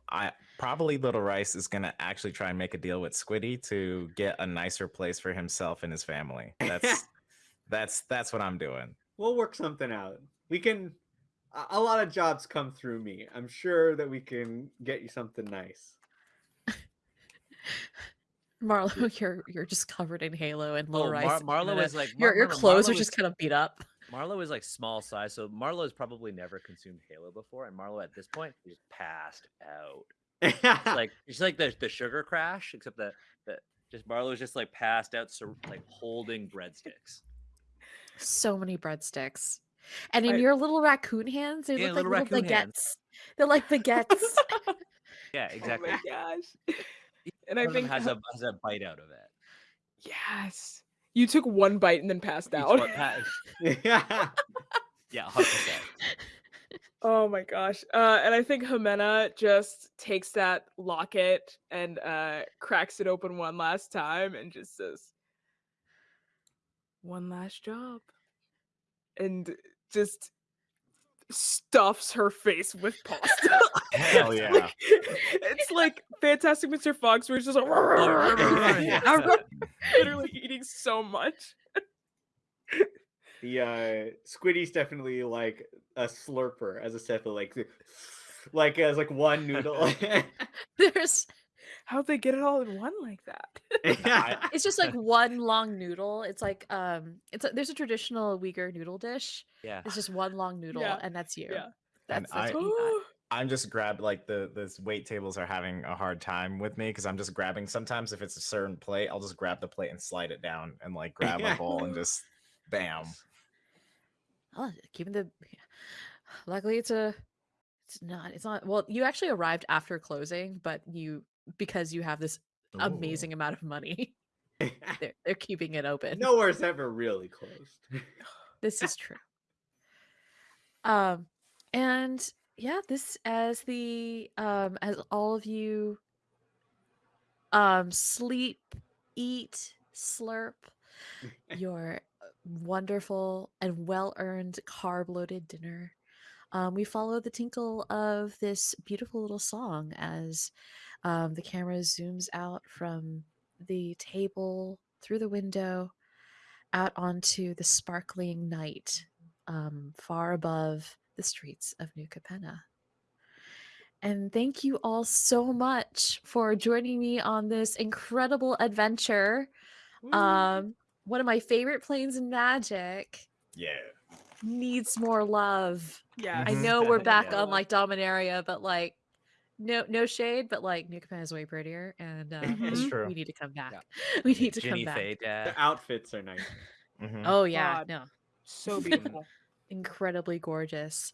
I probably Little Rice is gonna actually try and make a deal with Squiddy to get a nicer place for himself and his family. That's that's that's what I'm doing. We'll work something out. We can. a- A lot of jobs come through me. I'm sure that we can get you something nice. marlo you're you're just covered in halo and little Oh, rice Mar- Marlo is like your Mar- your remember, clothes Marlo are is- just kind of beat up Marlo is like small size, so Marlo has probably never consumed Halo before, and Marlo at this point is passed out. It's like it's like the the sugar crash, except that that just Marlo's just like passed out, so like holding breadsticks. so many breadsticks And in I- your little raccoon hands, they Yeah, look like little little raccoon hands. baguettes. They're like baguettes. Yeah, exactly. Oh my gosh. And I One of think has a has a bite out of it. yes, you took one bite and then passed Each out. one pa- yeah. yeah, hundred percent. Oh my gosh. Uh, and I think Jimena just takes that locket and uh, cracks it open one last time and just says, one last job. And just stuffs her face with pasta. Hell It's yeah. like- it's like Fantastic Mr. Fox, where it's just like, Yeah. literally eating so much. The uh Squiddy's definitely like a slurper as a set of like like as like one noodle. There's How'd they get it all in one like that? yeah. it's just like one long noodle. It's like um it's a, there's a traditional Uyghur noodle dish. Yeah. It's just one long noodle Yeah, and that's you. yeah. And That's, that's I- what you got. I'm just grab like the the wait tables are having a hard time with me because I'm just grabbing. Sometimes if it's a certain plate, I'll just grab the plate and slide it down and like grab a bowl and just bam. Oh, keeping the. Luckily, it's a. It's not. It's not. Well, you actually arrived after closing, but you because you have this Ooh. amazing amount of money, they're they're keeping it open. Nowhere's ever really closed. this is true. Um, and yeah, this as the um as all of you um sleep, eat, slurp your uh, wonderful and well earned carb loaded dinner. Um, we follow the tinkle of this beautiful little song as um, the camera zooms out from the table through the window out onto the sparkling night um, far above the streets of New Capenna. And thank you all so much for joining me on this incredible adventure. Um, one of my favorite planes in Magic Yeah. Needs more love. yeah. I Mhm. know we're back Yeah. on like Dominaria, but like no no shade, but like New Capenna is way prettier, and uh, It's Mhm. true. we need to come back. We need to Ginny come back. Faye The outfits are nice. Mm-hmm. Oh yeah, God. no, So beautiful. incredibly gorgeous.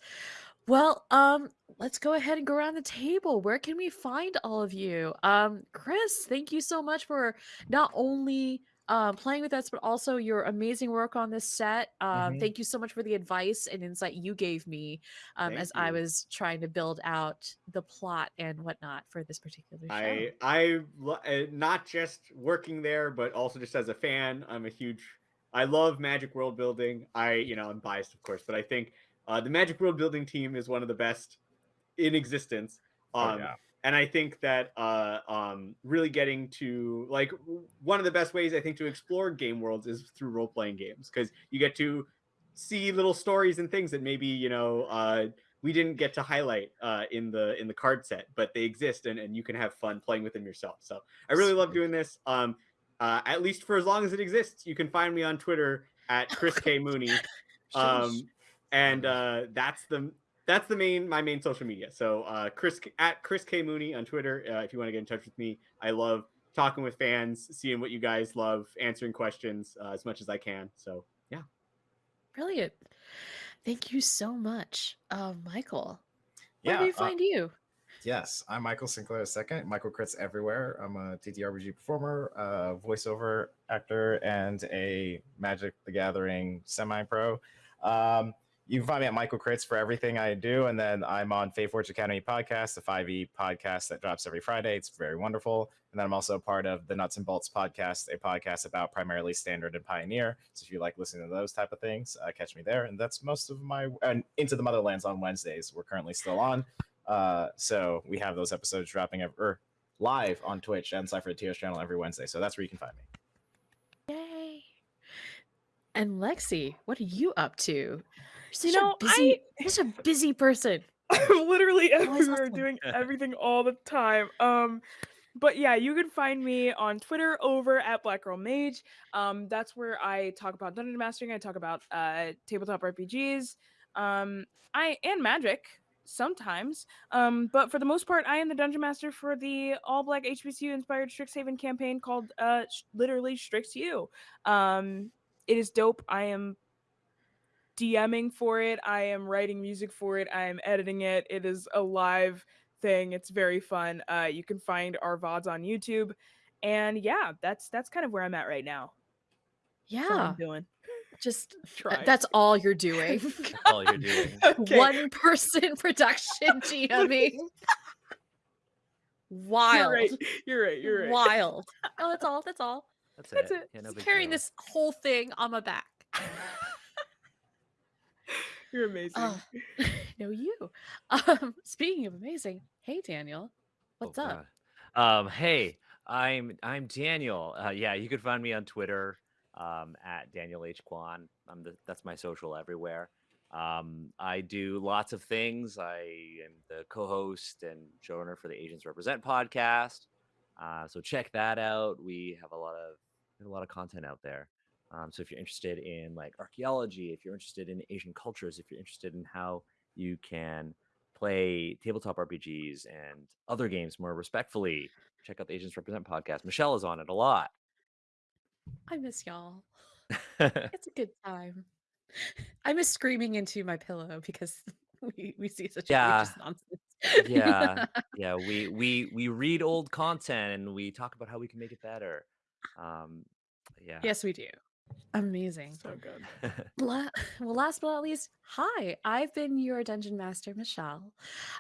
Well, um, let's go ahead and go around the table. Where can we find all of you? Um, Chris, thank you so much for not only um, playing with us, but also your amazing work on this set. Um, Mhm. Thank you so much for the advice and insight you gave me um, Thank as I was trying to build out the plot and whatnot for this particular show. I I uh, not just working there, but also just as a fan. I'm a huge. I love Magic World Building. I you know I'm biased of course, but I think uh, the Magic World Building team is one of the best in existence. Oh, Um, yeah. And I think that uh, um, really getting to like one of the best ways I think to explore game worlds is through role playing games because you get to see little stories and things that maybe you know uh, we didn't get to highlight uh, in the in the card set, but they exist and, and you can have fun playing with them yourself. So I really love doing this. Um, uh, at least for as long as it exists, you can find me on Twitter at Chris K Mooney, um, and uh, that's the that's the main my main social media. So uh, Chris at Chris K Mooney on Twitter. Uh, if you want to get in touch with me, I love talking with fans, seeing what you guys love, answering questions uh, as much as I can. So yeah, Brilliant. Thank you so much, uh, Michael. Where Yeah, do we uh, find you? Yes, I'm Michael Sinclair II. Michael Crits everywhere. I'm a TTRPG performer, a voiceover actor, and a Magic the Gathering semi-pro. Um, you can find me at Michael Crits for everything I do, and then I'm on Fae Forge Academy podcast, the 5e podcast that drops every Friday. It's very wonderful. And then I'm also part of the Nuts and Bolts podcast, a podcast about primarily Standard and Pioneer. So if you like listening to those type of things, uh, catch me there. And that's most of my and Into the Motherlands on Wednesdays. We're currently still on. Uh, so we have those episodes dropping ev- or live on Twitch and Cypher Tears channel every Wednesday. So that's where you can find me. Yay. And Lexi, what are you up to? You're know, a busy, I- such a busy person. I'm literally everywhere awesome. doing everything all the time. Um, but yeah, you can find me on Twitter over at Black Girl Mage. Um, that's where I talk about dungeon mastering. I talk about uh tabletop RPGs. Um, I and magic sometimes. Um, but for the most part, I am the dungeon master for the all black HBCU inspired Strixhaven campaign called uh literally Strix U. Um, it is dope. I am DMing for it. I am writing music for it. I am editing it. It is a live thing. It's very fun. Uh, you can find our VODs on YouTube. And yeah, that's that's kind of where I'm at right now. That's all Yeah, I'm doing. just uh, Trying. that's all you're doing. All you're doing. Okay. One person production GMing. Wild. You're right. You're right. You're right. Wild. Oh, that's all. That's all. That's, That's it. it. Yeah, no Just carrying deal. this whole thing on my back. You're amazing. Oh, no, you. Um, speaking of amazing, hey Daniel, Oh, what's up? God. Um, hey, I'm I'm Daniel. Uh, yeah, you can find me on Twitter um, at Daniel H Kwan. I'm the, that's my social everywhere. Um, I do lots of things. I am the co-host and showrunner for the Asians Represent podcast. Uh, so check that out. We have a lot of a lot of content out there. Um, so if you're interested in like archaeology, if you're interested in Asian cultures, if you're interested in how you can play tabletop RPGs and other games more respectfully, check out the Asians Represent podcast. Michelle is on it a lot. I miss y'all. It's a good time. I miss screaming into my pillow because we, we see such Yeah. nonsense. yeah, yeah. We we we read old content and we talk about how we can make it better. Um, yeah. yes, we do. Amazing. so good. La- well, last but not least, hi, I've been your dungeon master, Michelle.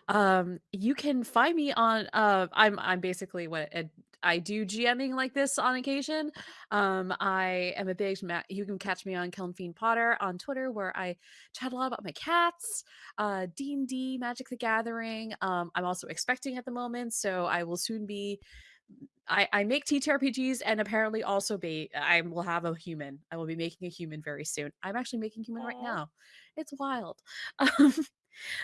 Um, you can find me on. Uh, I'm I'm basically what a, I do GMing like this on occasion. Um, I am a big. You can catch me on Kelm Fiend Potter on Twitter, where I chat a lot about my cats, uh, D and D, Magic the Gathering. Um, I'm also expecting at the moment, so I will soon be I, I make TTRPGs and apparently also be I will have a human. I will be making a human very soon. I'm actually making human right now. It's wild. Um,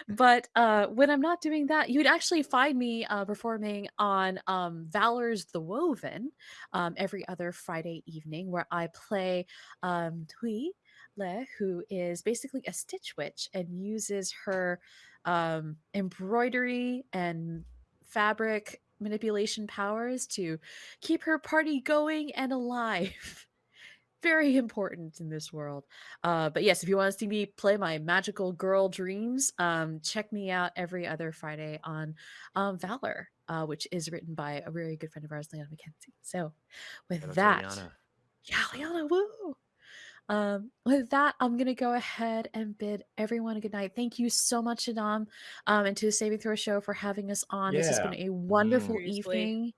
but uh, when I'm not doing that, you'd actually find me uh, performing on um, Valor's The Woven um, every other Friday evening, where I play um, Tui Le, who is basically a Stitch Witch and uses her um, embroidery and fabric manipulation powers to keep her party going and alive. Very important in this world. Uh, but yes, if you want to see me play my magical girl dreams, um, check me out every other Friday on um, Valor, uh, which is written by a very good friend of ours, Leanna McKenzie. So, with that, Liana. yeah, Liana, woo! Um, with that, I'm gonna go ahead and bid everyone a good night. Thank you so much, Adam, um, and to the Saving Throw Show for having us on. This has been a wonderful Seriously. evening.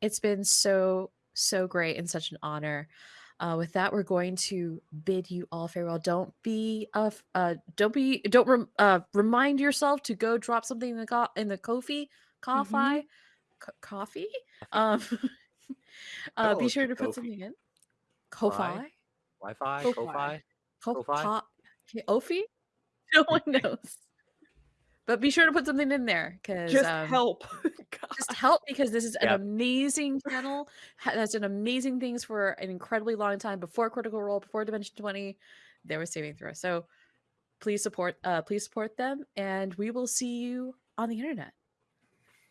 It's been so so great and such an honor. Uh, with that, we're going to bid you all farewell. Don't be uh, uh don't be don't rem- uh remind yourself to go drop something in the co- in the Kofi coffee co- coffee. Um, uh, Oh, be sure to put something in. Ko-fi? Ko-fi. Wi-Fi, Ko-fi. Ko-fi. Ko- Ko-fi? Ofi? No one knows. But be sure to put something in there because Just um, help. God. Just help because this is an Yep. amazing channel that's done amazing things for an incredibly long time before Critical Role, before Dimension Twenty. They were Saving Throw, so please support. Uh, please support them, and we will see you on the internet.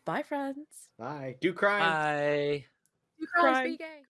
Bye, friends. Bye. Do crime. Bye. You guys Crime. be gay.